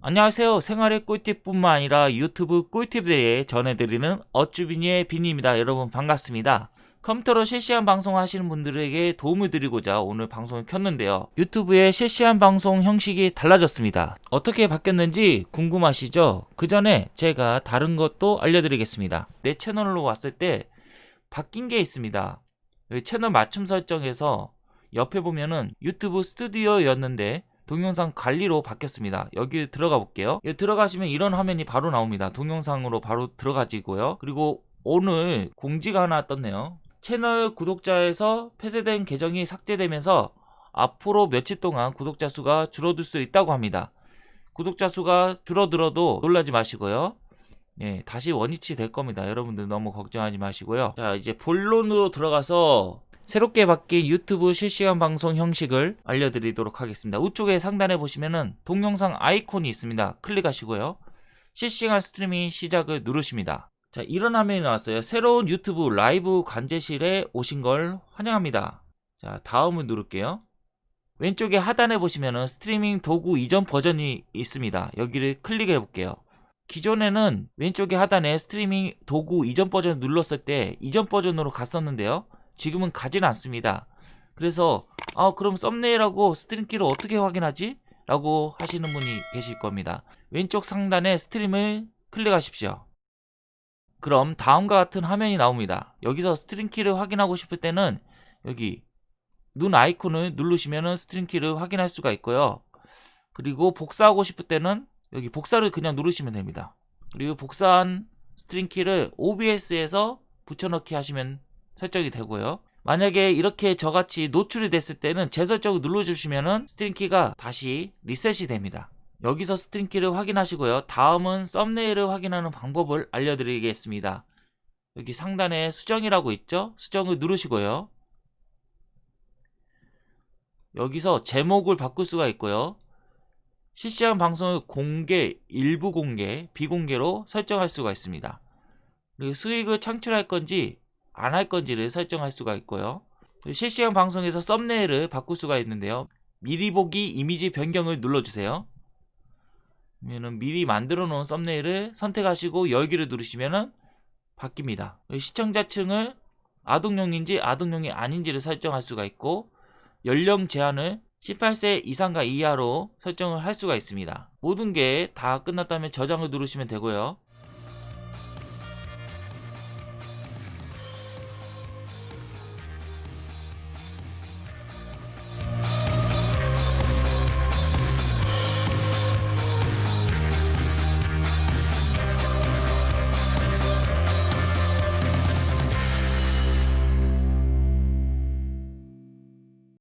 안녕하세요. 생활의 꿀팁뿐만 아니라 유튜브 꿀팁에 대해 전해드리는 어쭈비니의 비니입니다. 여러분 반갑습니다. 컴퓨터로 실시간 방송 하시는 분들에게 도움을 드리고자 오늘 방송을 켰는데요. 유튜브의 실시간 방송 형식이 달라졌습니다. 어떻게 바뀌었는지 궁금하시죠? 그 전에 제가 다른 것도 알려드리겠습니다. 내 채널로 왔을 때 바뀐 게 있습니다. 여기 채널 맞춤 설정에서 옆에 보면은 유튜브 스튜디오였는데 동영상 관리로 바뀌었습니다. 여기 들어가 볼게요. 여기 들어가시면 이런 화면이 바로 나옵니다. 동영상으로 바로 들어가지고요. 그리고 오늘 공지가 하나 떴네요. 채널 구독자에서 폐쇄된 계정이 삭제되면서 앞으로 며칠 동안 구독자 수가 줄어들 수 있다고 합니다. 구독자 수가 줄어들어도 놀라지 마시고요. 예, 다시 원위치 될 겁니다. 여러분들 너무 걱정하지 마시고요. 자, 이제 본론으로 들어가서 새롭게 바뀐 유튜브 실시간 방송 형식을 알려드리도록 하겠습니다. 우측에 상단에 보시면은 동영상 아이콘이 있습니다. 클릭하시고요. 실시간 스트리밍 시작을 누르십니다. 자, 이런 화면이 나왔어요. 새로운 유튜브 라이브 관제실에 오신 걸 환영합니다. 자, 다음을 누를게요. 왼쪽에 하단에 보시면은 스트리밍 도구 이전 버전이 있습니다. 여기를 클릭해 볼게요. 기존에는 왼쪽에 하단에 스트리밍 도구 이전 버전 눌렀을 때 이전 버전으로 갔었는데요. 지금은 가진 않습니다. 그래서 아 그럼 썸네일하고 stream key를 어떻게 확인하지? 라고 하시는 분이 계실 겁니다. 왼쪽 상단에 stream을 클릭하십시오. 그럼 다음과 같은 화면이 나옵니다. 여기서 stream key를 확인하고 싶을 때는 여기 눈 아이콘을 누르시면 stream key를 확인할 수가 있고요. 그리고 복사하고 싶을 때는 여기 복사를 그냥 누르시면 됩니다. 그리고 복사한 stream key를 OBS에서 붙여넣기 하시면 설정이 되고요. 만약에 이렇게 저같이 노출이 됐을 때는 재설정을 눌러주시면 stream key가 다시 리셋이 됩니다. 여기서 stream key를 확인하시고요. 다음은 썸네일을 확인하는 방법을 알려드리겠습니다. 여기 상단에 수정이라고 있죠? 수정을 누르시고요. 여기서 제목을 바꿀 수가 있고요. 실시간 방송을 공개, 일부 공개, 비공개로 설정할 수가 있습니다. 그리고 수익을 창출할 건지 안 할 건지를 설정할 수가 있고요. 실시간 방송에서 썸네일을 바꿀 수가 있는데요. 미리 보기 이미지 변경을 눌러주세요. 그러면 미리 만들어 놓은 썸네일을 선택하시고 열기를 누르시면 바뀝니다. 시청자층을 아동용인지 아동용이 아닌지를 설정할 수가 있고 연령 제한을 18세 이상과 이하로 설정을 할 수가 있습니다. 모든 게 다 끝났다면 저장을 누르시면 되고요.